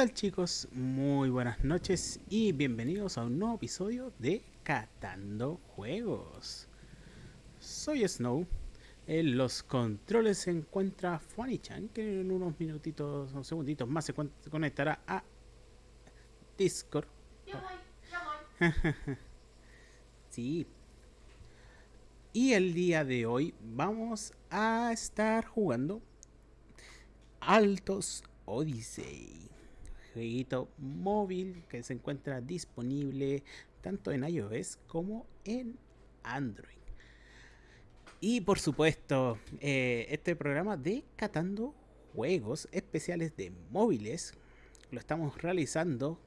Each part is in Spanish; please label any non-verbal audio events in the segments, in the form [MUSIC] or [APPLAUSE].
tal chicos? Muy buenas noches y bienvenidos a un nuevo episodio de Catando Juegos. Soy Snow. En los controles se encuentra Fuani-chan, que en unos minutitos o segunditos más se conectará a Discord. [LAUGHS] sí. Y el día de hoy vamos a estar jugando Altos Odyssey. Jueguito móvil que se encuentra disponible tanto en iOS como en Android. Y por supuesto, eh, este programa de Catando Juegos Especiales de Móviles lo estamos realizando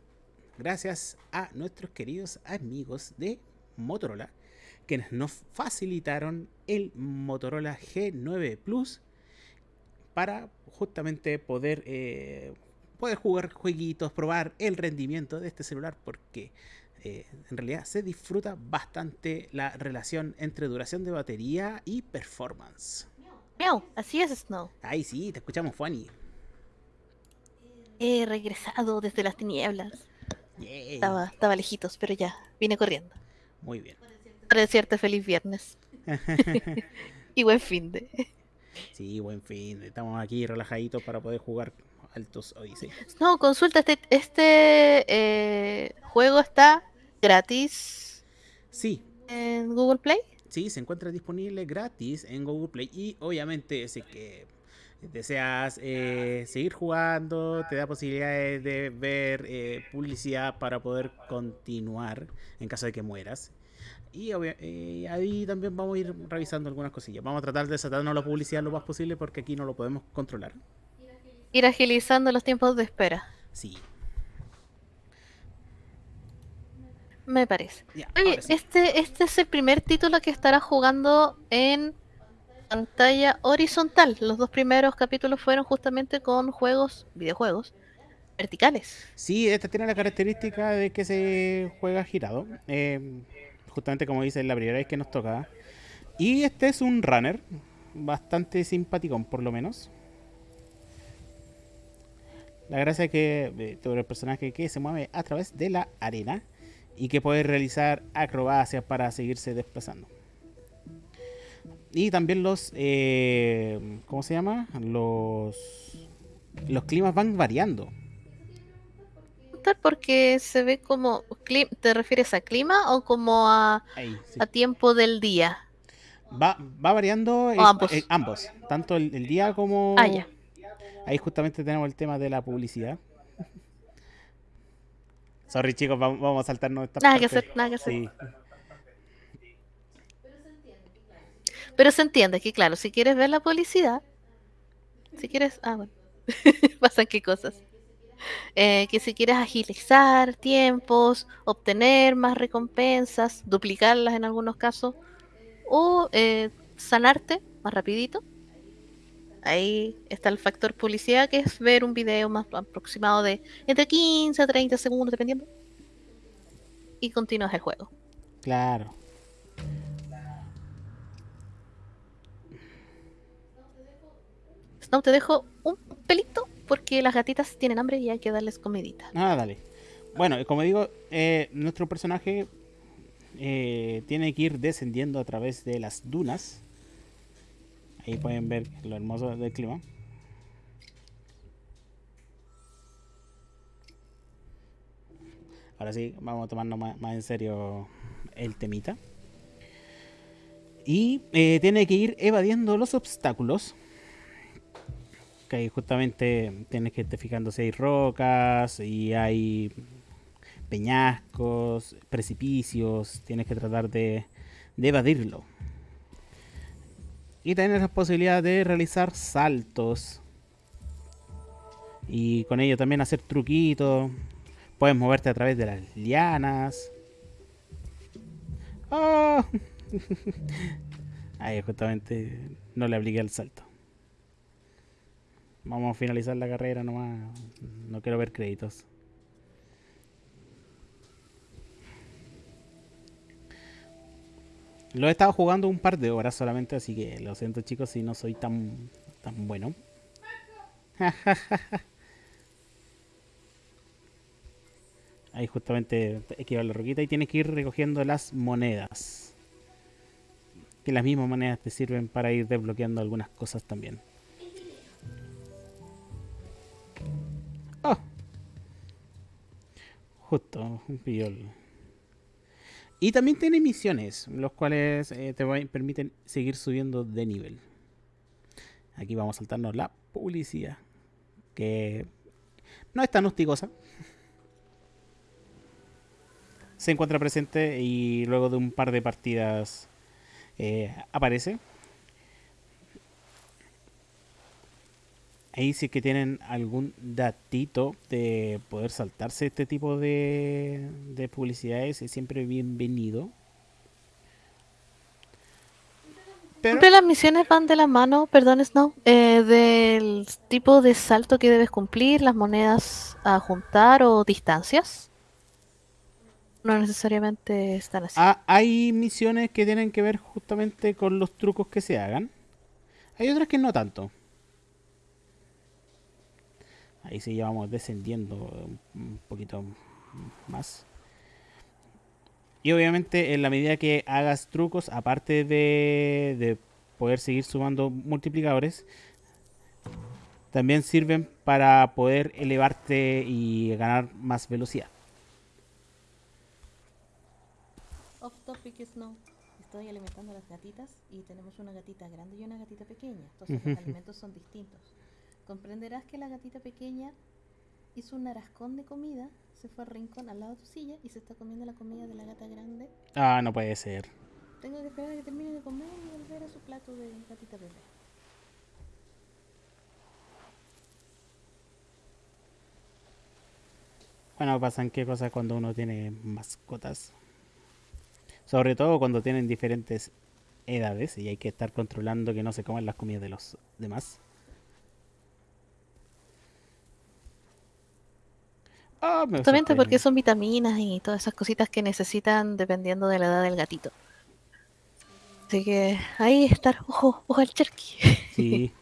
gracias a nuestros queridos amigos de Motorola, quienes nos facilitaron el Motorola G9 Plus para justamente poder, eh, poder jugar jueguitos, probar el rendimiento de este celular, porque eh, en realidad se disfruta bastante la relación entre duración de batería y performance. Miau, así es Snow. Ay, sí, te escuchamos, Fanny. He regresado desde las tinieblas. Estaba, estaba lejitos, pero ya, vine corriendo. Muy bien. Para decirte feliz viernes. [LAUGHS] [LAUGHS] y buen fin de. Sí, buen fin. Estamos aquí relajaditos para poder jugar Altos Odyssey. No, consulta, este, este eh, juego está gratis. Sí. ¿En Google Play? Sí, se encuentra disponible gratis en Google Play y obviamente si que deseas eh, seguir jugando, te da posibilidades de ver eh, publicidad para poder continuar en caso de que mueras. Y eh, ahí también vamos a ir revisando algunas cosillas. Vamos a tratar de sacarnos la publicidad lo más posible porque aquí no lo podemos controlar. Ir agilizando los tiempos de espera. Sí. Me parece. Oye, este, este es el primer título que estará jugando en pantalla horizontal. Los dos primeros capítulos fueron justamente con juegos, videojuegos, verticales. Sí, esta tiene la característica de que se juega girado. Eh, justamente como dice, la primera vez que nos toca. Y este es un runner, bastante simpaticón por lo menos. La gracia es que eh, todo el personaje que se mueve a través de la arena y que puede realizar acrobacias para seguirse desplazando. Y también los, eh, ¿cómo se llama? Los, los climas van variando porque se ve como... ¿Te refieres a clima o como a, a tiempo del día? Va, va variando ambos. ambos. Tanto el, día como... Ah, ya. Ahí justamente tenemos el tema de la publicidad. Sorry chicos, vamos, a saltarnos esta Nada que hacer, nada que hacer. Pero se entiende que, claro, si quieres ver la publicidad, si quieres. Ah, bueno. [LAUGHS] Pasan qué cosas. Eh, que si quieres agilizar tiempos, obtener más recompensas, duplicarlas en algunos casos, o eh, sanarte más rapidito. Ahí está el factor publicidad, que es ver un video más aproximado de entre 15 a 30 segundos, dependiendo. Y continúas el juego. Claro. Snow, te dejo un pelito porque las gatitas tienen hambre y hay que darles comidita. Ah, dale. Bueno, como digo, eh, nuestro personaje eh, tiene que ir descendiendo a través de las dunas. Ahí pueden ver lo hermoso del clima. Ahora sí, vamos a tomarnos más, en serio el temita. Y eh, tiene que ir evadiendo los obstáculos que justamente tienes que estar fijando si hay rocas y hay peñascos, precipicios, tienes que tratar de, evadirlo. Y tienes la posibilidad de realizar saltos. Y con ello también hacer truquitos. Puedes moverte a través de las lianas. ¡Oh! [LAUGHS] Ahí justamente no le apliqué el salto. Vamos a finalizar la carrera nomás. No quiero ver créditos. Lo he estado jugando un par de horas solamente, así que lo siento chicos si no soy tan, tan bueno. [LAUGHS] Ahí justamente llevar la roquita y tienes que ir recogiendo las monedas. Que las mismas monedas te sirven para ir desbloqueando algunas cosas también. Oh. Justo, un pillol. Y también tiene misiones, los cuales eh, te permiten seguir subiendo de nivel. Aquí vamos a saltarnos la publicidad, que no es tan hostigosa se encuentra presente y luego de un par de partidas eh, aparece. Ahí sí que tienen algún datito de poder saltarse este tipo de, de publicidades es siempre bienvenido. Pero... Siempre las misiones van de la mano, perdón Snow, eh, del tipo de salto que debes cumplir, las monedas a juntar o distancias no necesariamente están así. Ah, hay misiones que tienen que ver justamente con los trucos que se hagan. Hay otras que no tanto. Ahí sí ya vamos descendiendo un poquito más. Y obviamente en la medida que hagas trucos, aparte de, de poder seguir sumando multiplicadores, también sirven para poder elevarte y ganar más velocidad. Off topic no. Estoy alimentando a las gatitas y tenemos una gatita grande y una gatita pequeña. Entonces los alimentos son distintos. Comprenderás que la gatita pequeña hizo un arascón de comida, se fue al rincón al lado de tu silla y se está comiendo la comida de la gata grande. Ah, no puede ser. Tengo que esperar a que termine de comer y volver a su plato de gatita bebé. Bueno, pasan qué cosas cuando uno tiene mascotas. Sobre todo cuando tienen diferentes edades y hay que estar controlando que no se coman las comidas de los demás. Justamente porque son vitaminas y todas esas cositas que necesitan dependiendo de la edad del gatito. Así que ahí estar, ojo, ojo al cherky. [LAUGHS] Sí.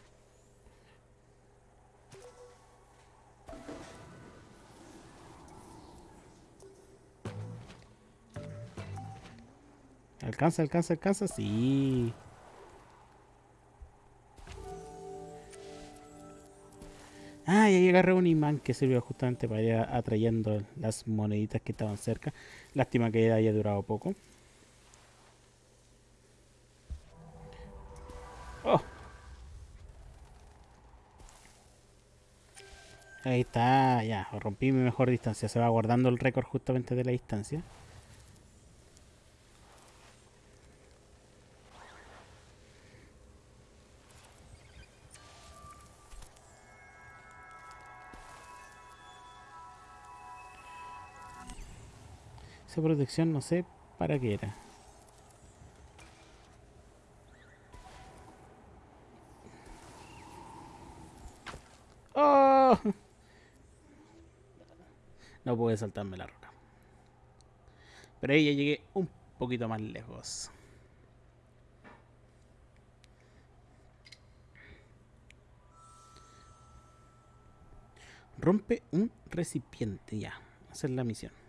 Alcanza, alcanza, alcanza. Sí. Ah, y ahí agarré un imán que sirvió justamente para ir atrayendo las moneditas que estaban cerca. Lástima que haya durado poco. Oh. Ahí está, ya, rompí mi mejor distancia. Se va guardando el récord justamente de la distancia. Protección no sé para qué era. ¡Oh! No pude saltarme la roca. Pero ahí ya llegué un poquito más lejos. Rompe un recipiente ya. Esa es la misión.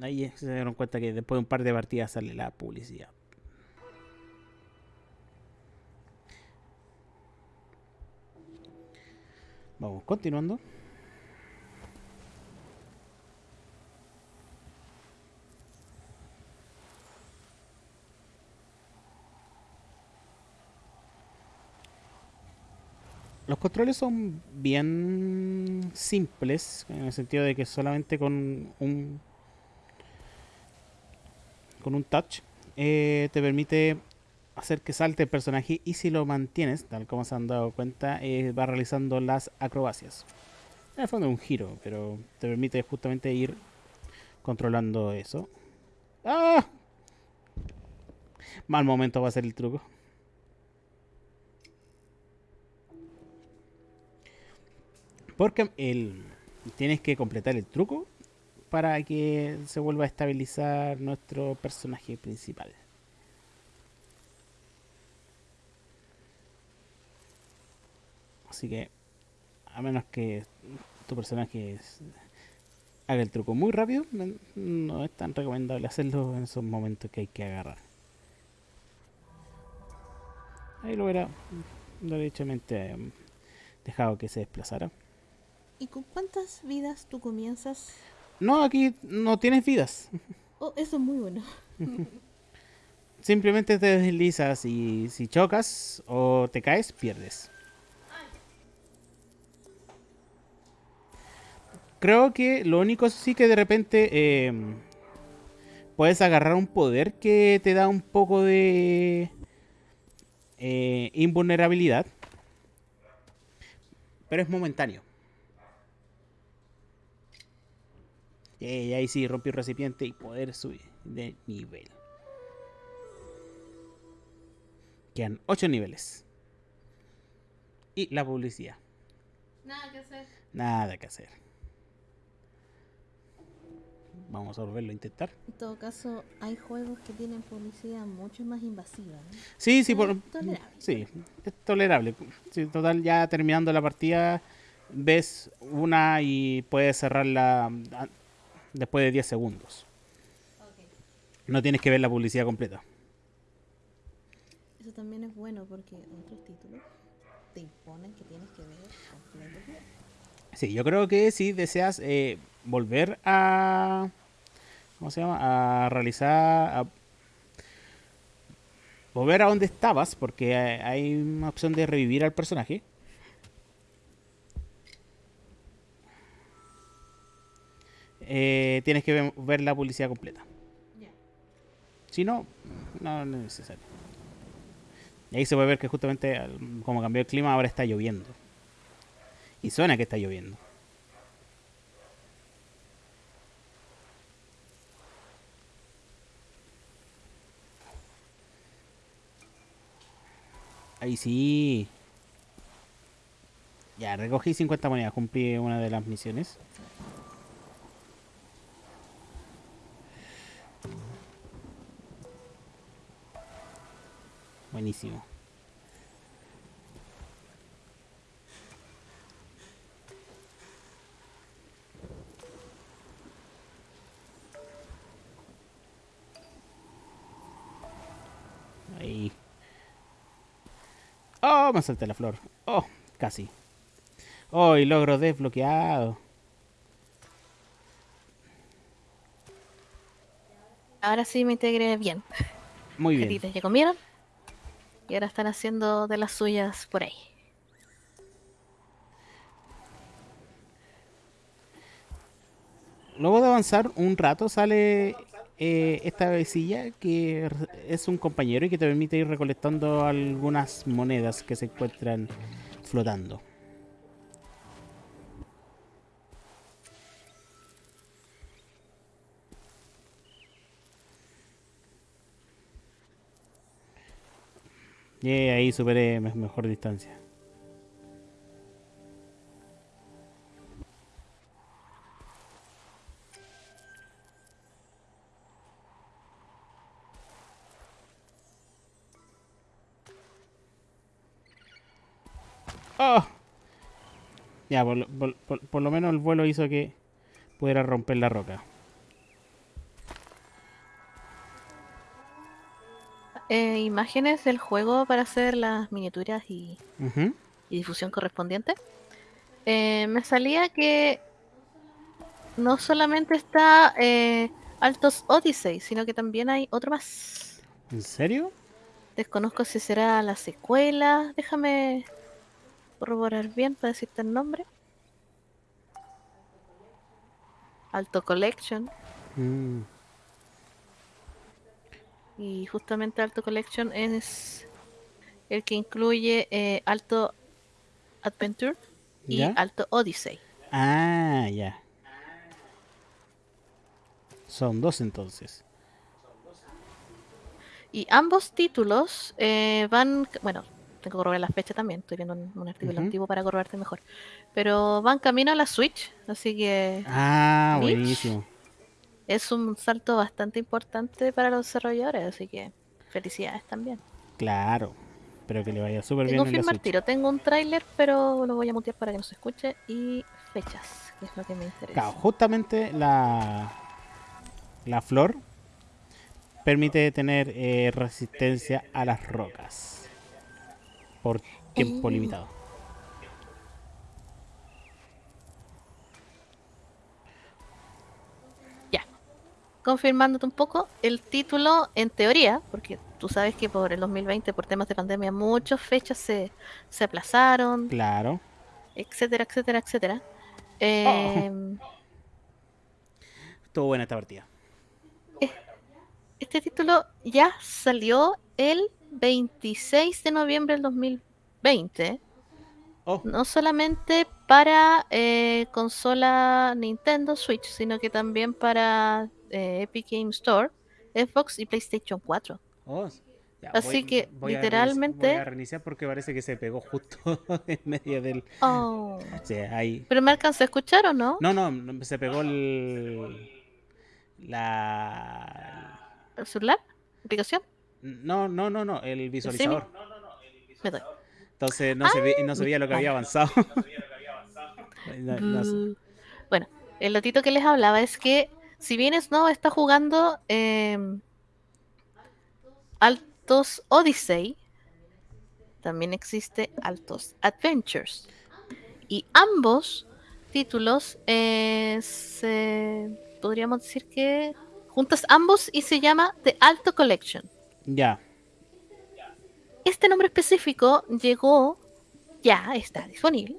Ahí se dieron cuenta que después de un par de partidas sale la publicidad. Vamos, continuando. Los controles son bien simples, en el sentido de que solamente con un con un touch eh, te permite hacer que salte el personaje y si lo mantienes, tal como se han dado cuenta, eh, va realizando las acrobacias. En el fondo es un giro, pero te permite justamente ir controlando eso. ¡Ah! Mal momento va a ser el truco. Porque el, tienes que completar el truco para que se vuelva a estabilizar nuestro personaje principal. Así que, a menos que tu personaje haga el truco muy rápido, no, no es tan recomendable hacerlo en esos momentos que hay que agarrar. Ahí lo hubiera derechamente em, dejado que se desplazara. ¿Y con cuántas vidas tú comienzas? No, aquí no tienes vidas. Oh, eso es muy bueno. [LAUGHS] Simplemente te deslizas y si chocas o te caes, pierdes. Creo que lo único sí que de repente eh, puedes agarrar un poder que te da un poco de eh, invulnerabilidad. Pero es momentáneo. Y ahí sí, rompí recipiente y poder subir de nivel. Quedan 8 niveles. Y la publicidad. Nada que hacer. Nada que hacer. Vamos a volverlo a intentar. En todo caso, hay juegos que tienen publicidad mucho más invasiva. ¿no? Sí, sí, por, tolerable. sí, es tolerable. Sí, total, ya terminando la partida, ves una y puedes cerrarla después de 10 segundos. No tienes que ver la publicidad completa. Eso también es bueno porque otros títulos te imponen que tienes que ver completo. Sí, yo creo que si deseas eh, volver a. ¿Cómo se llama? A realizar. a- volver a donde estabas, porque hay una opción de revivir al personaje. Eh, tienes que ver, la publicidad completa. Si no, no es necesario. Y ahí se puede ver que justamente, como cambió el clima, ahora está lloviendo. Y suena que está lloviendo. Ahí sí. Ya, recogí 50 monedas, cumplí una de las misiones. Buenísimo. Ahí. Oh, me salté la flor. Oh, casi. Oh, y logro desbloqueado. Ahora sí me integré bien. Muy bien. Ya comieron. Y ahora están haciendo de las suyas por ahí. Luego de avanzar un rato sale eh, esta vecilla que es un compañero y que te permite ir recolectando algunas monedas que se encuentran flotando. Y ahí superé me- mejor distancia. ¡Oh! Ya, por lo menos el vuelo hizo que pudiera romper la roca. Eh, imágenes del juego para hacer las miniaturas y, y difusión correspondiente. Eh, me salía que no solamente está eh, Altos Odyssey, sino que también hay otro más. ¿En serio? Desconozco si será la secuela. Déjame corroborar bien para decirte el nombre. Alto Collection. Mm, Y justamente Alto Collection es el que incluye eh, Alto Adventure y ¿Ya? Alto Odyssey. Ah, ya. Son dos entonces. Y ambos títulos eh, van, bueno, tengo que corroborar la fecha también, estoy viendo un, un artículo Ujú. antiguo para corrobarte mejor. Pero van camino a la Switch, así que Ah, buenísimo. Es un salto bastante importante para los desarrolladores, así que felicidades también. Claro. Espero que le vaya súper bien al Switch. tiro. Tengo un tráiler, pero lo voy a mutear para que no se escuche. Y fechas, que es lo que me interesa. Claro, justamente la, la flor permite tener eh, resistencia a las rocas por tiempo Oh. limitado. Confirmándote un poco, el título, en teoría, porque tú sabes que por el 2020, por temas de pandemia, muchas fechas se, se aplazaron, Claro. etcétera, etcétera, etcétera. Em, Estuvo buena esta partida. Este título ya salió el 26 de noviembre del 2020. Oh, No solamente para eh, consola Nintendo Switch, sino que también para eh, Epic Game Store, Xbox y PlayStation 4. oh, ya, Así que, literalmente- voy a reiniciar porque parece que se pegó justo [LAUGHS] en medio del. Oh. [LAUGHS] Sí, ahí. ¿Pero me alcanza a escuchar o no? No, no, se pegó el. La. ¿El celular? ¿Aplicación? No, no, no, no, el visualizador. Me doy. Entonces no, se, ve- no se veía lo que había avanzado. [LAUGHS] No- no sé. Bu. Bueno, el datito que les hablaba es que si bien Snow está jugando em, Altos Odyssey, también existe Altos Adventures. Y ambos títulos eh, se- podríamos decir que juntas ambos y se llama The Alto Collection. Ya. Este nombre específico llegó, ya está disponible,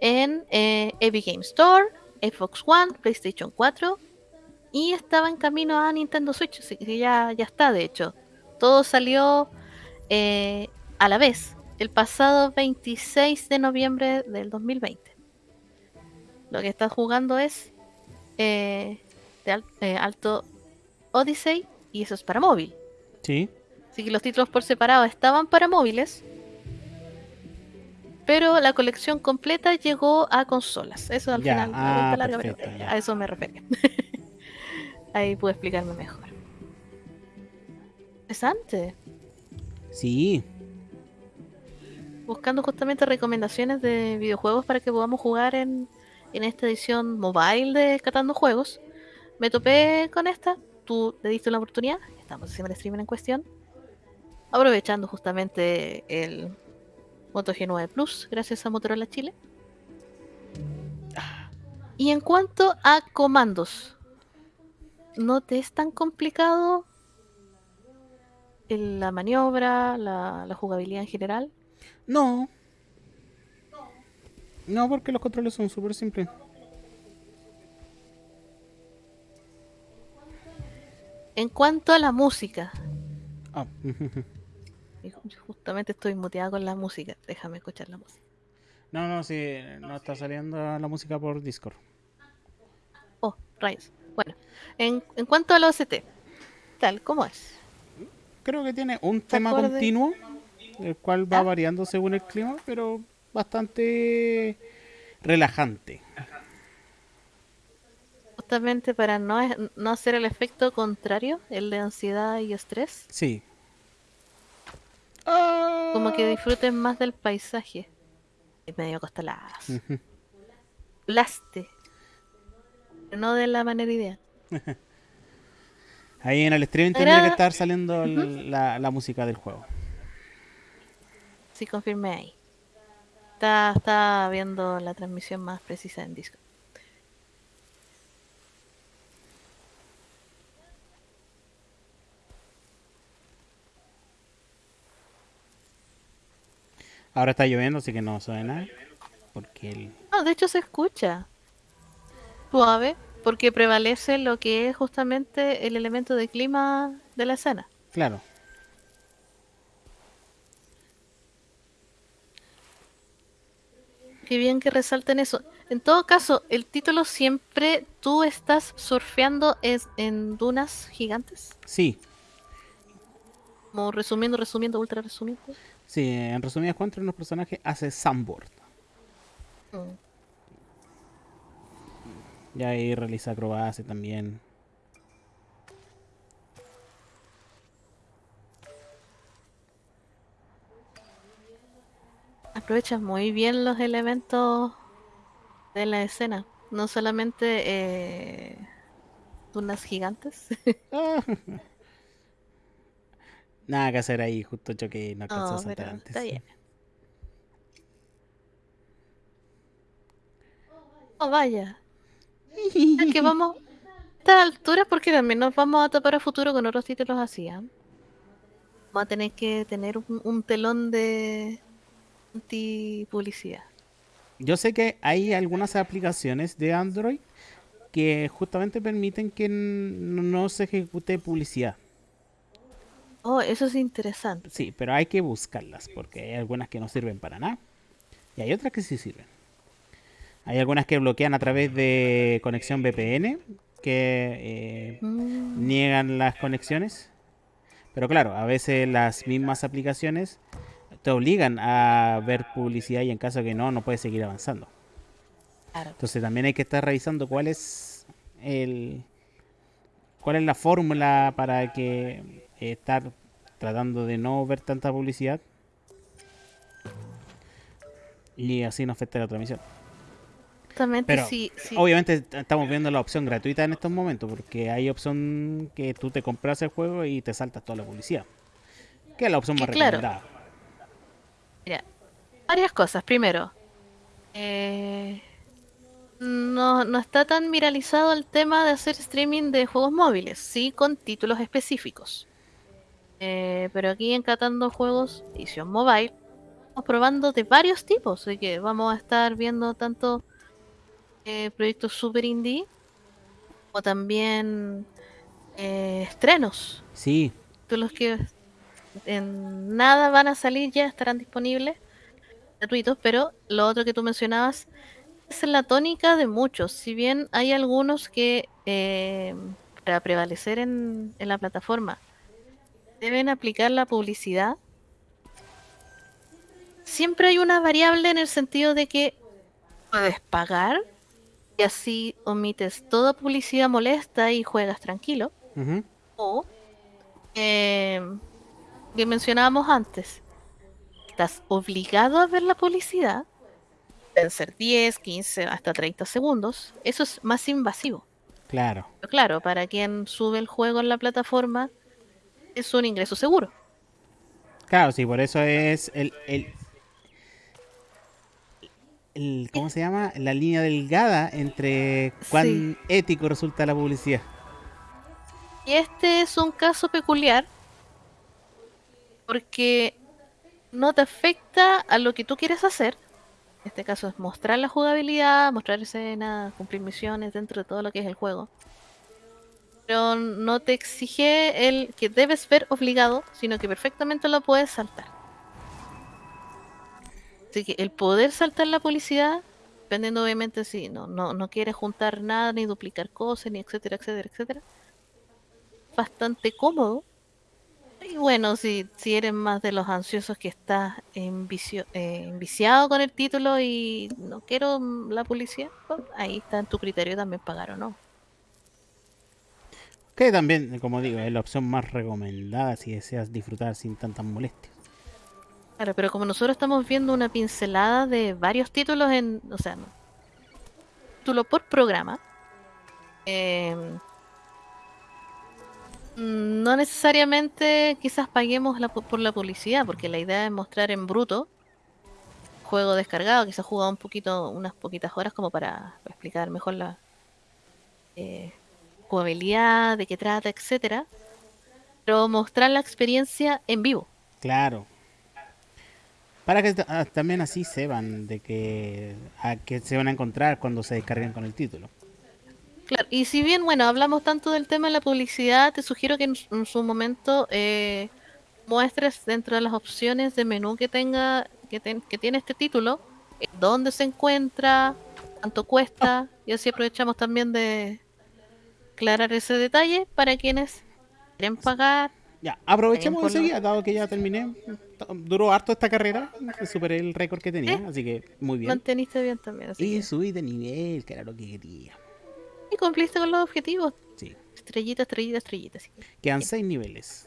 en eh, Epic Game Store, Xbox One, PlayStation 4 y estaba en camino a Nintendo Switch, así que ya, ya está de hecho. Todo salió eh, a la vez, el pasado 26 de noviembre del 2020. Lo que estás jugando es eh, de al- eh, Alto Odyssey y eso es para móvil. Sí. Así que los títulos por separado estaban para móviles. Pero la colección completa llegó a consolas. Eso al Ya, final. ah, perfecto, a eso me refería. [LAUGHS] Ahí pude explicarme mejor. Interesante. Sí. Buscando justamente recomendaciones de videojuegos para que podamos jugar en, en esta edición mobile de Catando Juegos. Me topé con esta. Tú le diste una oportunidad. Estamos haciendo el streaming en cuestión. Aprovechando justamente el Moto G9 Plus, gracias a Motorola Chile. Y en cuanto a comandos, ¿no te es tan complicado la maniobra, la, la jugabilidad en general? No. No, porque los controles son súper simples. En cuanto a la música, Ah, justamente estoy muteada con la música, déjame escuchar la música. no, no, sí, no está saliendo la música por Discord. Oh, rayos. Bueno, en, en cuanto a la OST, tal como es. Creo que tiene un tema acorde? continuo, el cual va variando según el clima, pero bastante relajante. Justamente para no, no hacer el efecto contrario, el de ansiedad y estrés, Sí. Ah. como que disfruten más del paisaje. Medio costalazo. Ujú. Laste. Pero no de la manera ideal. Ahí en el streaming tendría que estar saliendo la, la música del juego. Sí, confirmé ahí. Está, está viendo la transmisión más precisa en Discord. Ahora está lloviendo, así que no suena. Porque el... No, de hecho se escucha suave porque prevalece lo que es justamente el elemento de clima de la escena. Claro. Qué bien que resalten eso. En todo caso, el título siempre tú estás surfeando es en dunas gigantes. Sí, Como resumiendo, resumiendo, ultra resumiendo. sí, en resumidas cuentas, unos personajes hace sandboard. Mm. Y ahí realiza acrobacia también. aprovechas muy bien los elementos de la escena. No solamente eh, unas gigantes. [LAUGHS] Nada que hacer ahí, justo choque y no alcanzó a saltar antes. está bien. [LAUGHS] Oh, vaya. Que vamos a estas alturas porque también nos vamos a tapar a futuro con otros títulos así. ¿ah? Vamos a tener que tener un, un telón de anti-publicidad. Yo sé que hay algunas aplicaciones de Android que justamente permiten que no se ejecute publicidad. Oh, eso es interesante. Sí, pero hay que buscarlas porque hay algunas que no sirven para nada y hay otras que sí sirven. Hay algunas que bloquean a través de conexión VPN que eh, Mm, niegan las conexiones. Pero claro, a veces las mismas aplicaciones te obligan a ver publicidad y en caso que no, no puedes seguir avanzando. claro. Entonces también hay que estar revisando cuál es el cuál es la fórmula para que eh, estar tratando de no ver tanta publicidad y así no afecte la transmisión. Justamente Pero, sí, sí. Obviamente estamos viendo la opción gratuita en estos momentos porque hay opción que tú te compras el juego y te saltas toda la publicidad. Que es la opción más claro. recomendada. Mira, varias cosas. Primero, eh, no, no está tan viralizado el tema de hacer streaming de juegos móviles, sí con títulos específicos. Eh, pero aquí en Catando Juegos, edición mobile, estamos probando de varios tipos, así que vamos a estar viendo tanto eh, proyectos super indie como también eh, estrenos Sí, títulos que en nada van a salir ya estarán disponibles gratuitos, pero lo otro que tú mencionabas es la tónica de muchos. Si bien hay algunos que eh, para prevalecer en, en la plataforma deben aplicar la publicidad, siempre hay una variable en el sentido de que puedes pagar y así omites toda publicidad molesta y juegas tranquilo. ujú, O eh, que mencionábamos antes, estás obligado a ver la publicidad, pueden ser 10, 15, hasta 30 segundos. Eso es más invasivo. claro. Pero claro, para quien sube el juego en la plataforma, es un ingreso seguro. Claro, sí, por eso es el, el, el- ¿cómo se llama? La línea delgada entre cuán Sí. ético resulta la publicidad. Y este es un caso peculiar porque no te afecta a lo que tú quieres hacer. En este caso es mostrar la jugabilidad, mostrar escenas, cumplir misiones dentro de todo lo que es el juego. Pero no te exige el que debes ver obligado, sino que perfectamente lo puedes saltar. Así que el poder saltar la publicidad, dependiendo obviamente si no, no, no quieres juntar nada, ni duplicar cosas, ni etcétera, etcétera, etcétera bastante cómodo. Y bueno, si, si eres más de los ansiosos que estás eh, enviciado con el título y no quiero mm, la publicidad, pues, ahí está en tu criterio también pagar o no. Que también, como digo, es la opción más recomendada si deseas disfrutar sin tantas molestias. Claro, pero como nosotros estamos viendo una pincelada de varios títulos en, o sea, título por programa, mm, no necesariamente quizás paguemos la por la publicidad, porque la idea es mostrar en bruto juego descargado, quizás jugado un poquito, unas poquitas horas como para, para explicar mejor la eh, jugabilidad, de qué trata, etcétera, pero mostrar la experiencia en vivo. Claro. Para que ah, también así sepan de que a qué se van a encontrar cuando se descarguen con el título. Claro, y si bien, bueno, hablamos tanto del tema de la publicidad, te sugiero que en su momento eh, muestres dentro de las opciones de menú que tenga, que, ten- que tiene este título, eh, dónde se encuentra, cuánto cuesta, y así aprovechamos también de aclarar ese detalle para quienes quieren pagar. Ya, aprovechemos enseguida, dado que ya terminé. Duró harto esta carrera, superé el récord que tenía, ¿Eh? así que muy bien. Manteniste bien también, así Y que- subí de nivel, que era lo que quería. y cumpliste con los objetivos. Sí. Estrellita, estrellita, estrellita. así. Quedan seis niveles.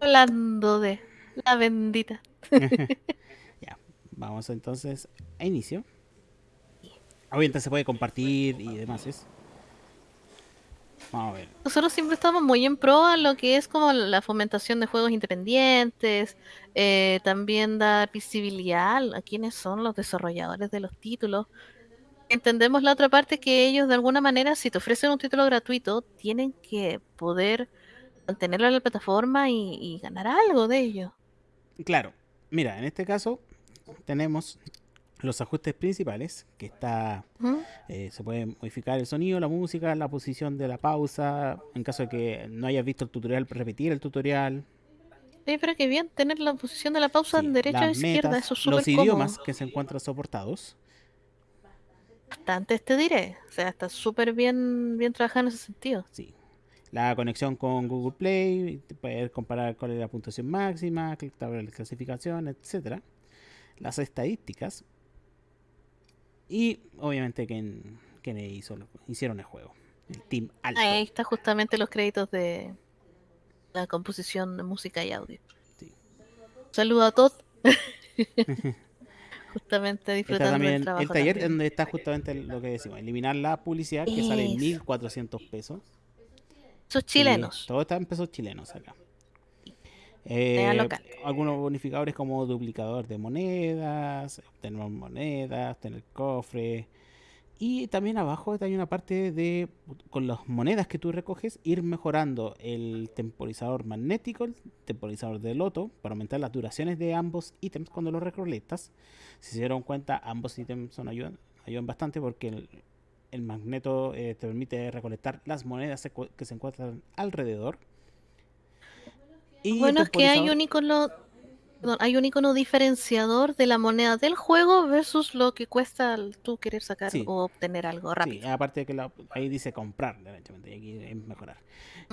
Hablando de la bendita [LAUGHS] [LAUGHS] ya, vamos entonces a inicio. Obviamente se puede compartir y demás. ¿es? Vamos a ver. Nosotros siempre estamos muy en pro a lo que es como la fomentación de juegos independientes, eh, también dar visibilidad a quiénes son los desarrolladores de los títulos. Entendemos la otra parte que ellos de alguna manera, si te ofrecen un título gratuito, tienen que poder mantenerlo en la plataforma y, y ganar algo de ello. Claro, mira, en este caso tenemos los ajustes principales, que está eh, se puede modificar el sonido, la música, la posición de la pausa, en caso de que no hayas visto el tutorial, repetir el tutorial, Oye, pero qué bien tener la posición de la pausa sí, en derecha o izquierda, metas, eso es los idiomas cómodo. que se encuentran soportados. Bastante te diré. O sea, está súper bien, bien trabajado en ese sentido. Sí. La conexión con Google Play, poder comparar cuál es la puntuación máxima, de clasificación, etcétera. Las estadísticas. Y obviamente quién, quién hizo, hicieron el juego. El Team Alpha. Ahí está justamente los créditos de la composición de música y audio. Sí. Saludo a todos. [LAUGHS] justamente disfrutando también del trabajo. el taller también. donde está justamente lo que decimos, eliminar la publicidad que sale en Eso. 1400 pesos. Esos Sí, chilenos. todo está en pesos chilenos acá. Eh, local. algunos bonificadores como duplicador de monedas, obtener monedas, obtener cofre. Y también abajo hay una parte de, con las monedas que tú recoges, ir mejorando el temporizador magnético, el temporizador de loto, para aumentar las duraciones de ambos ítems cuando los recolectas. Si se dieron cuenta, ambos ítems son ayudan, ayudan bastante porque el, el magneto eh, te permite recolectar las monedas que se encuentran alrededor. Y Bueno, es que hay un icono, perdón, hay un icono diferenciador de la moneda del juego versus lo que cuesta tú querer sacar Sí. o obtener algo Sí, rápido. aparte de que la- ahí dice comprar, derechamente, y aquí es mejorar.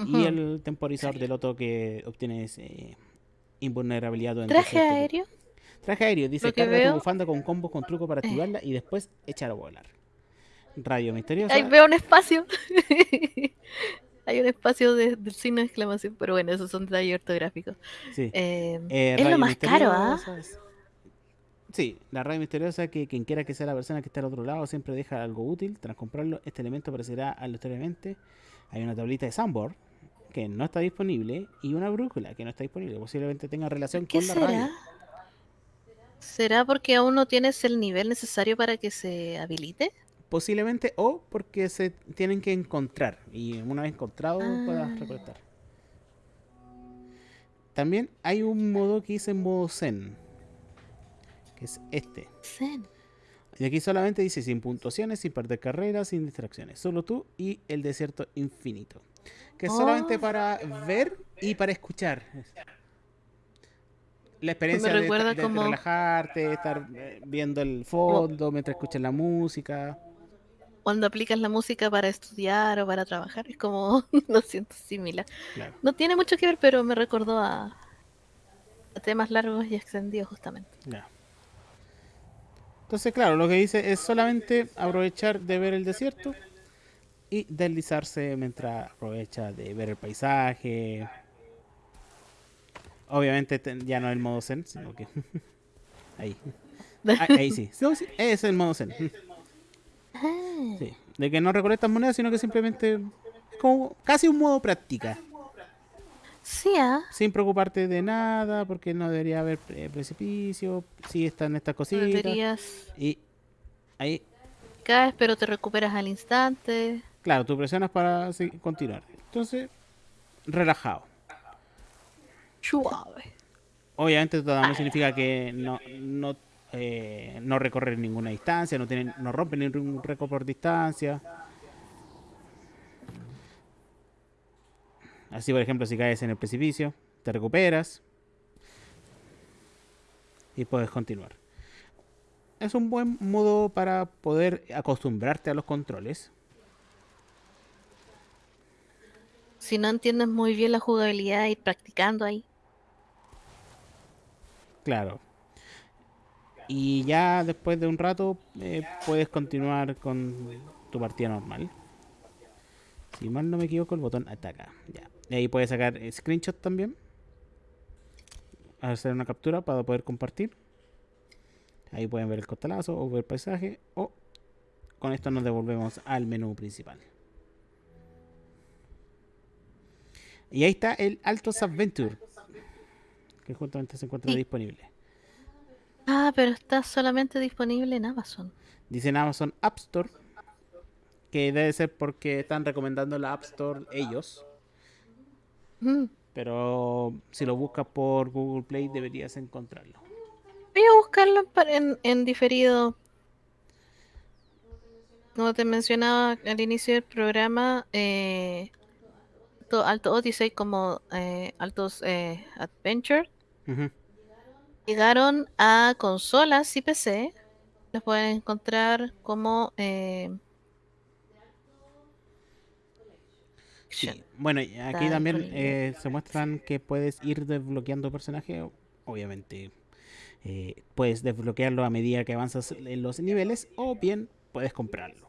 Y el temporizador del otro que obtienes eh, invulnerabilidad durante Traje aéreo. Traje aéreo, dice que carga tu veo- bufanda con combos con truco para Eh. activarla y después echar a volar. Radio misteriosa. Ahí veo un espacio. [LAUGHS] Hay un espacio de- del signo de exclamación, pero bueno, esos son detalles ortográficos. sí. Eh, Eh, es lo más caro, ¿ah? Sí, la radio misteriosa que quien quiera que sea la persona que está al otro lado siempre deja algo útil. Tras comprarlo, este elemento aparecerá aleatoriamente. Hay una tablita de Sandboard que no está disponible y una brújula que no está disponible. Posiblemente tenga relación ¿Qué con la será? radio. ¿Será porque aún no tienes el nivel necesario para que se habilite? Posiblemente o porque se tienen que encontrar y una vez encontrado Ah. puedas recolectar. También hay un modo que dice modo Zen, que es este. Zen. Y aquí solamente dice sin puntuaciones, sin perder carreras, sin distracciones. Solo tú y el desierto infinito. Que es solamente Oh. para ver y para escuchar. La experiencia de, recuerda de como- relajarte, estar eh, viendo el fondo mientras escuchas la música. Cuando aplicas la música para estudiar o para trabajar, es como, [LAUGHS] lo siento, similar. Claro. No tiene mucho que ver, pero me recordó a, a temas largos y extendidos justamente. Ya. Entonces, claro, lo que dice es solamente aprovechar de ver el desierto y deslizarse mientras aprovecha de ver el paisaje. Obviamente te- ya no el modo zen, sino que [LAUGHS] ahí. [LAUGHS] Ah, ahí sí. No, sí, ese es el modo zen. Sí. De que no recolectas monedas, sino que simplemente es como casi un modo práctica. Sí, ah, Sin preocuparte de nada, porque no debería haber eh, precipicio. Sí están estas cositas. deberías Y ahí, caes, pero te recuperas al instante. claro, tú presionas para continuar. Entonces, relajado. Suave. Obviamente esto también significa que no, no, eh, no recorrer ninguna distancia, no, tienen, no rompen ningún récord por distancia. Así, por ejemplo, si caes en el precipicio, te recuperas y puedes continuar. Es un buen modo para poder acostumbrarte a los controles. Si no entiendes muy bien la jugabilidad, ir practicando ahí. Claro. Y ya después de un rato eh, puedes continuar con tu partida normal. Si mal no me equivoco, el botón ataca. Ya. Y ahí puedes sacar screenshot también. hacer una captura para poder compartir. Ahí pueden ver el costalazo o ver el paisaje. O con esto nos devolvemos al menú principal. Y ahí está el Altos Adventure. Que justamente se encuentra Sí. disponible. Ah, pero está solamente disponible en Amazon. Dice en Amazon App Store. Que debe ser porque están recomendando la App Store ellos. Mm. Pero si lo buscas por Google Play deberías encontrarlo. Voy a buscarlo en, en, diferido. Como te mencionaba al inicio del programa, eh, to- Alto Odyssey como eh, Altos eh, Adventure. Llegaron a consolas y PC. Los pueden encontrar como eh, Sí, bueno, aquí también eh, se muestran que puedes ir desbloqueando personajes. Obviamente, eh, puedes desbloquearlo a medida que avanzas en los niveles o bien puedes comprarlo.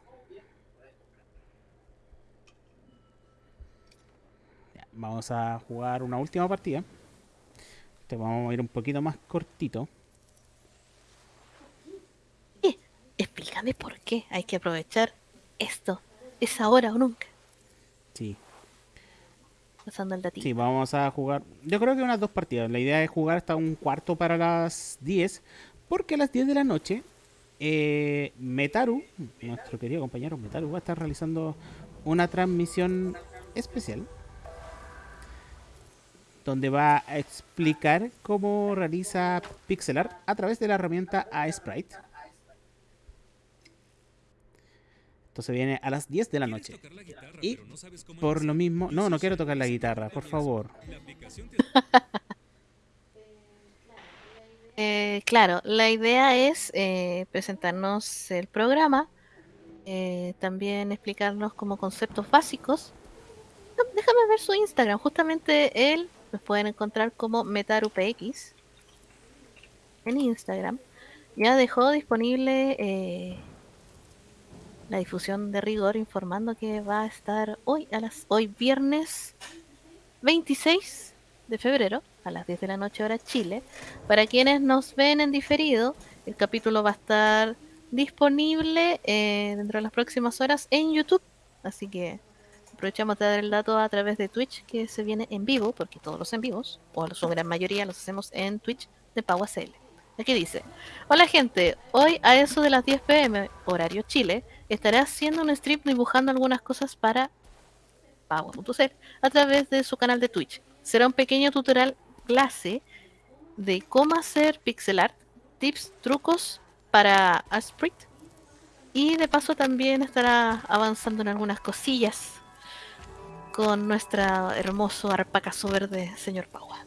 Ya, vamos a jugar una última partida. Te vamos a ir un poquito más cortito. Explícame por qué hay que aprovechar esto. Es ahora o nunca. Sí, Pasando el datito. Sí, vamos a jugar. Yo creo que unas dos partidas. La idea es jugar hasta un cuarto para las 10. Porque a las 10 de la noche, eh, Metaru, nuestro querido compañero Metaru, va a estar realizando una transmisión especial. Donde va a explicar cómo realiza pixel art a través de la herramienta Sprite. Entonces viene a las 10 de la noche. Y por lo mismo, no, no quiero tocar la guitarra, por favor. [LAUGHS] Eh, claro, la idea es eh, presentarnos el programa, eh, también explicarnos como conceptos básicos. No, Déjame ver su Instagram, justamente él nos pueden encontrar como MetaruPX en Instagram. Ya dejó disponible eh, la difusión de rigor informando que va a estar hoy a las hoy viernes 26 de febrero a las 10 de la noche hora Chile. Para quienes nos ven en diferido, el capítulo va a estar disponible eh, dentro de las próximas horas en YouTube. Así que aprovechamos de dar el dato a través de Twitch que se viene en vivo, porque todos los en vivos, o su gran mayoría los hacemos en Twitch de PauACL. Aquí dice, hola gente, hoy a eso de las 10 pm, horario Chile, estaré haciendo un stream dibujando algunas cosas para Pagua.cl a través de su canal de Twitch. Será un pequeño tutorial clase de cómo hacer pixel art, tips, trucos para Asprit y de paso también estará avanzando en algunas cosillas con nuestro hermoso arpacazo verde, señor Paua.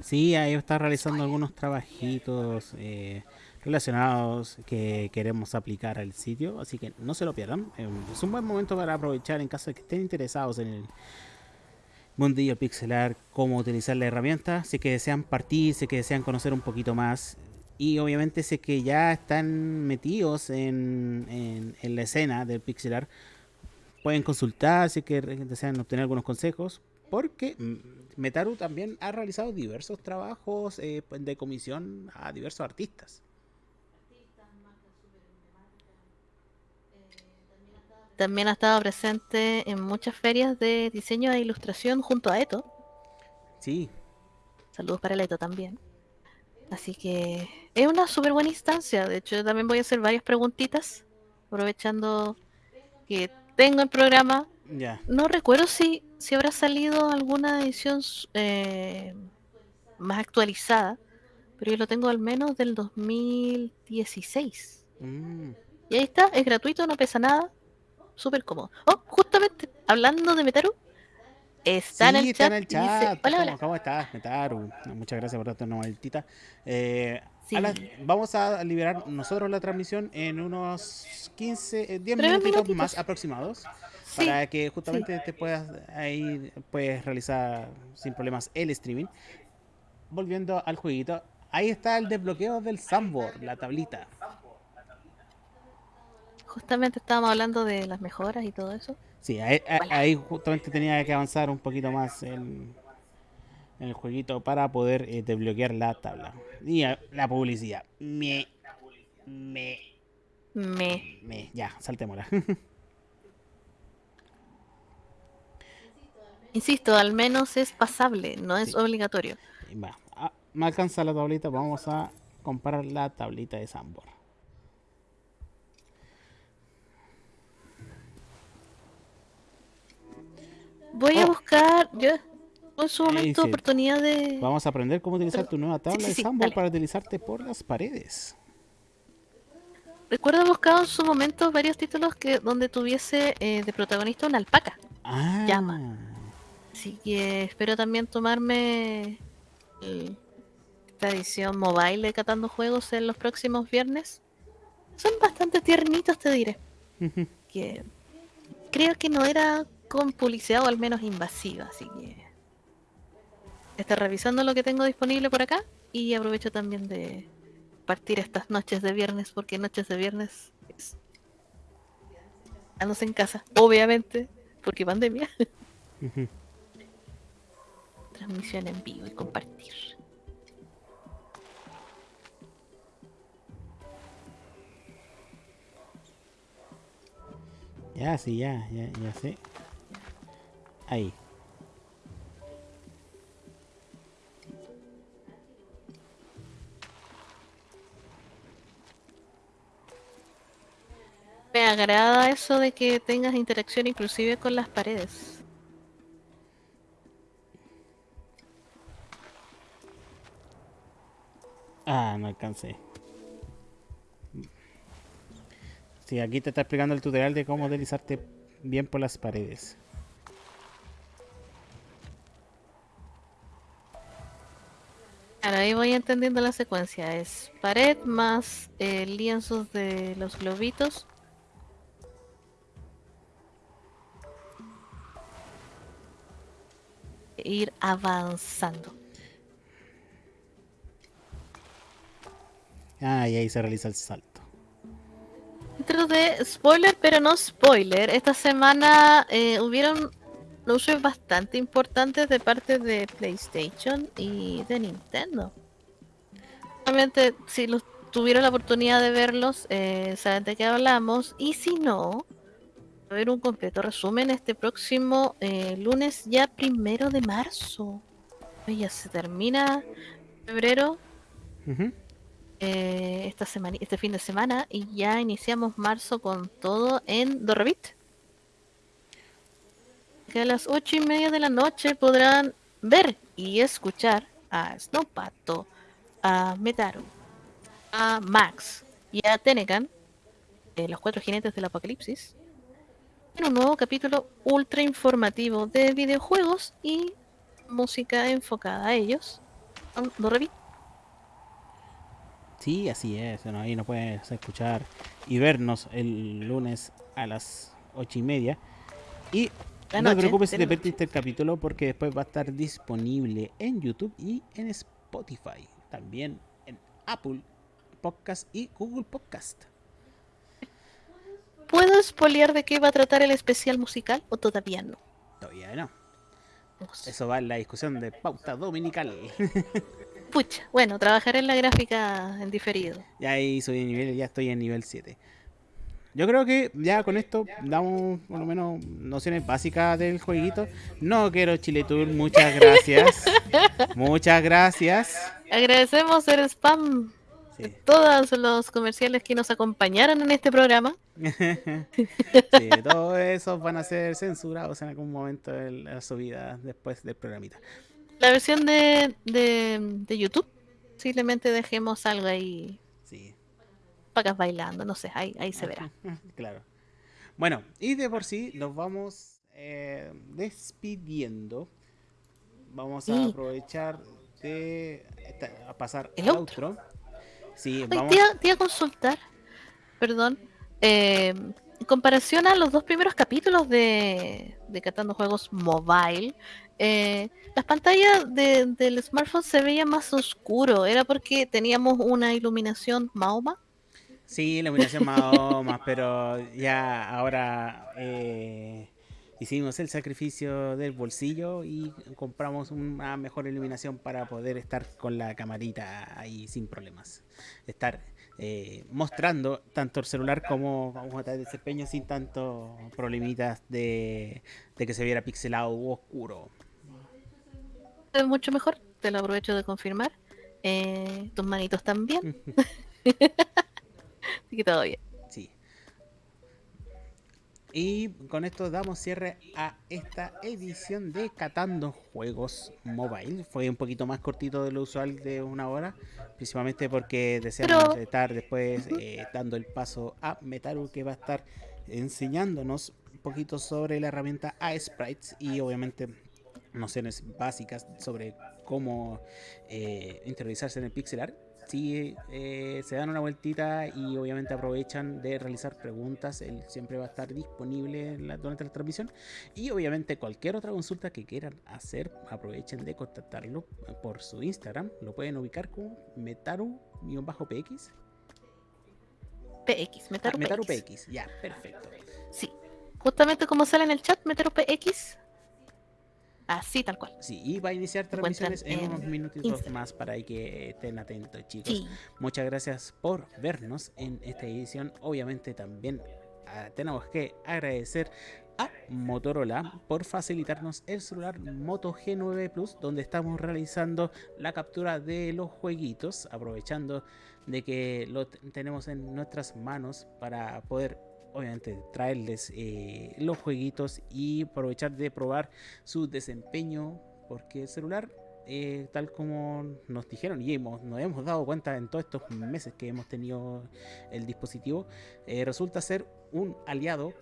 Sí, ahí está realizando algunos trabajitos eh, relacionados que queremos aplicar al sitio, así que no se lo pierdan. Eh, Es un buen momento para aprovechar en caso de que estén interesados en el mundillo pixelar, cómo utilizar la herramienta, si que desean partir, si que desean conocer un poquito más. Y obviamente es que ya están metidos en- en la escena del pixelar, pueden consultar si que desean obtener algunos consejos. Porque Metaru también ha realizado diversos trabajos eh, de comisión a diversos artistas. También ha estado presente en muchas ferias de diseño e ilustración junto a Eto. Sí, Saludos para el Eto también. Así que es una súper buena instancia. De hecho, yo también voy a hacer varias preguntitas, aprovechando que tengo el programa. No recuerdo si, si habrá salido alguna edición eh, más actualizada, pero yo lo tengo al menos del 2016. Mm, Y ahí está, es gratuito, no pesa nada, súper cómodo. Oh, justamente, hablando de Metaru, está en Sí, el está chat. en el y dice, chat. hola, ¿Cómo, hola. cómo estás, Metaru? Muchas gracias por darte una vueltita. Eh, Sí. a vamos a liberar nosotros la transmisión en unos 15, eh, 10 Tres minutitos minutitos. más aproximados. Sí, Para que justamente te puedas ahí puedes realizar sin problemas el streaming. Volviendo al jueguito, ahí está el desbloqueo del Sandboard, la tablita. justamente estábamos hablando de las mejoras y todo eso. Sí, ahí, ahí- justamente tenía que avanzar un poquito más en, el jueguito para poder eh, desbloquear la tabla. Y eh, la publicidad. Me. Me. Me. Me. Ya, saltémosla. [LAUGHS] Insisto, al menos es pasable, no es Sí. obligatorio. Va, ah, me alcanza la tablita. Vamos a comparar la tablita de Sambor. Voy a Oh. buscar, yo en su Eh, momento sí. oportunidad de... Vamos a aprender cómo utilizar Pero- tu nueva tabla sí, de sí, Sambor dale. para deslizarte por las paredes. Recuerdo haber buscado en su momento varios títulos que donde tuviese eh, de protagonista una alpaca. Ah, Llama. Así que espero también tomarme esta edición mobile de Catando Juegos en los próximos viernes. Son bastante tiernitos, te diré. Que creo que no era con publicidad o al menos invasiva, así que estoy revisando lo que tengo disponible por acá y aprovecho también de partir estas noches de viernes porque noches de viernes es quedándose en casa, obviamente, porque pandemia. [LAUGHS] Transmisión en vivo y compartir. Ya, sí, ya, ya, ya sé. Ahí. Me agrada eso de que tengas interacción inclusive con las paredes. Ah, no alcancé. Sí, aquí te está explicando el tutorial de cómo deslizarte bien por las paredes. Ahora ahí voy entendiendo la secuencia. Es pared más eh, lienzos de los globitos. E Ir avanzando. Ah, y ahí se realiza el salto. Dentro de spoiler, pero no spoiler, esta semana eh, hubieron anuncios bastante importantes de parte de PlayStation y de Nintendo. Obviamente, si los tuvieron la oportunidad de verlos, eh, saben de qué hablamos. Y si no, va a haber un completo resumen este próximo eh, lunes, ya primero de marzo. Ya se termina febrero, eh, esta semana, este fin de semana y ya iniciamos marzo con todo en Dorrevit. Que a las ocho y media de la noche podrán ver y escuchar a Snowpato, a Metaru, a Max y a Tenecan, los cuatro jinetes del apocalipsis, en un nuevo capítulo ultra informativo de videojuegos y música enfocada a ellos. en Dorrevit. Sí, así es. bueno, ahí nos puedes escuchar y vernos el lunes a las ocho y media. Y no te preocupes si te perdiste el capítulo porque después va a estar disponible en YouTube y en Spotify. También en Apple Podcast y Google Podcast. ¿Puedo espolear de qué va a tratar el especial musical o todavía no? Todavía no. Eso va en la discusión de pauta dominical. [LAUGHS] Pucha, bueno, trabajaré en la gráfica en diferido. ya ahí soy de nivel, ya estoy en nivel 7. Yo creo que ya con esto damos por lo menos nociones básicas del jueguito. No quiero Chile Tour, muchas gracias. [LAUGHS] muchas gracias. Agradecemos el spam Sí. todos los comerciales que nos acompañaron en este programa. [LAUGHS] sí, [LAUGHS] todos esos van a ser censurados en algún momento de la subida después del programita. La versión de, de, de YouTube, simplemente dejemos algo ahí. Pacas bailando, no sé, ahí, ahí se verá. [LAUGHS] claro. Bueno, y de por sí nos vamos eh, despidiendo. Vamos a Sí. aprovechar de esta- a pasar El al outro. Sí, vamos. te, iba, te iba a consultar, perdón, eh, en comparación a los dos primeros capítulos de, de Catando Juegos Mobile, eh, las pantallas de- del smartphone se veían más oscuro. ¿Era porque teníamos una iluminación Mahoma? Sí, iluminación más o más, pero ya ahora eh, hicimos el sacrificio del bolsillo y compramos una mejor iluminación para poder estar con la camarita ahí sin problemas. Estar eh, mostrando tanto el celular como vamos a desempeño sin tanto problemitas de, de que se viera pixelado u oscuro. Es mucho mejor, te lo aprovecho de confirmar. Eh, tus manitos también. [LAUGHS] Así que todo bien. Sí. Y con esto damos cierre a esta edición de Catando Juegos Mobile. Fue un poquito más cortito de lo usual de una hora, principalmente porque deseamos Pero- estar después eh, dando el paso a Metaru que va a estar enseñándonos un poquito sobre la herramienta A-Sprites y obviamente nociones básicas sobre cómo eh, interiorizarse en el pixel art. Si eh, se dan una vueltita y obviamente aprovechan de realizar preguntas, él siempre va a estar disponible la- durante la transmisión. Y obviamente cualquier otra consulta que quieran hacer, aprovechen de contactarlo por su Instagram. Lo pueden ubicar como Metaru-PX. PX, Ah, Metaru, Metaru PX. PX, ya, perfecto. Sí. Justamente como sale en el chat, Metaru PX. Así, tal cual. Sí, y va a iniciar transmisiones en en unos minutitos Instagram. más para que estén atentos, chicos. Sí. Muchas gracias por vernos en esta edición. Obviamente también ah, tenemos que agradecer a Motorola por facilitarnos el celular Moto G9 Plus donde estamos realizando la captura de los jueguitos aprovechando de que lo tenemos en nuestras manos para poder obviamente traerles eh, los jueguitos y aprovechar de probar su desempeño porque el celular eh, tal como nos dijeron y hemos, nos hemos dado cuenta en todos estos meses que hemos tenido el dispositivo, eh, resulta ser un aliado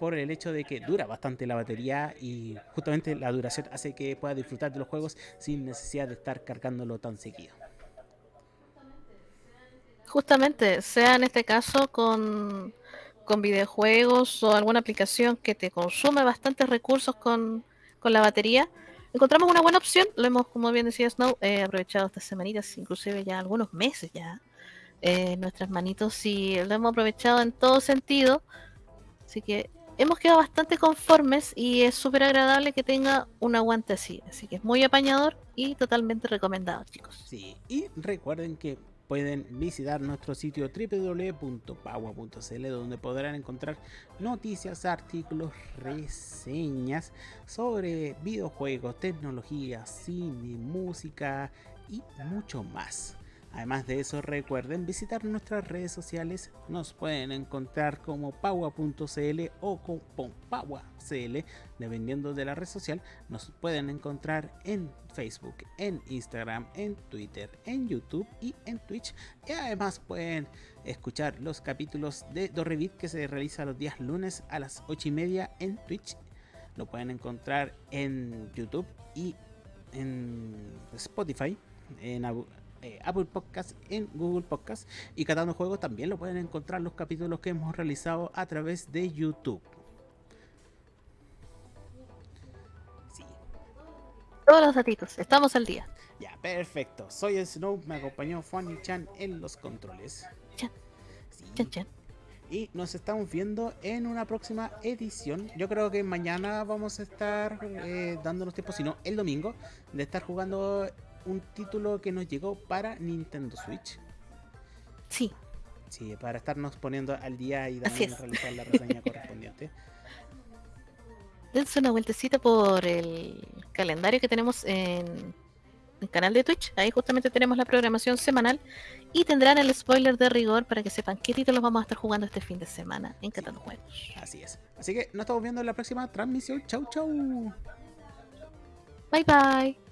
por el hecho de que dura bastante la batería y justamente la duración hace que pueda disfrutar de los juegos sin necesidad de estar cargándolo tan seguido. Justamente, sea en este caso con, con videojuegos o alguna aplicación que te consume bastantes recursos con, con la batería, encontramos una buena opción. Lo hemos, como bien decía Snow, eh, aprovechado estas semanitas, inclusive ya algunos meses ya, eh, nuestras manitos y lo hemos aprovechado en todo sentido. Así que hemos quedado bastante conformes y es súper agradable que tenga un aguante así. Así que es muy apañador y totalmente recomendado, chicos. Sí, y recuerden que pueden visitar nuestro sitio www.pagua.cl donde podrán encontrar noticias, artículos, reseñas sobre videojuegos, tecnología, cine, música y mucho más. Además de eso, recuerden visitar nuestras redes sociales. Nos pueden encontrar como paua.cl o como paua.cl, dependiendo de la red social. Nos pueden encontrar en Facebook, en Instagram, en Twitter, en YouTube y en Twitch. Y además pueden escuchar los capítulos de Dorrevit que se realiza los días lunes a las 8 y media en Twitch. Lo pueden encontrar en YouTube y en Spotify, eh, Apple Podcast, en Google Podcast y Catando Juegos también lo pueden encontrar los capítulos que hemos realizado a través de YouTube. Sí, Todos los datitos, estamos al día. ya, perfecto. Soy el Snow, me acompañó Fanny Chan en los controles. Chan. Sí. Chan, chan. Y nos estamos viendo en una próxima edición. Yo creo que mañana vamos a estar eh, dándonos tiempo, si no, el domingo, de estar jugando un título que nos llegó para Nintendo Switch. Sí, Sí, para estarnos poniendo al día y también realizar la reseña [LAUGHS] correspondiente. dense una vueltecita por el calendario que tenemos en el canal de Twitch. Ahí justamente tenemos la programación semanal y tendrán el spoiler de rigor para que sepan qué títulos vamos a estar jugando este fin de semana en Catando Juegos. Así es. Así que nos estamos viendo en la próxima transmisión. Chau, chau. Bye bye.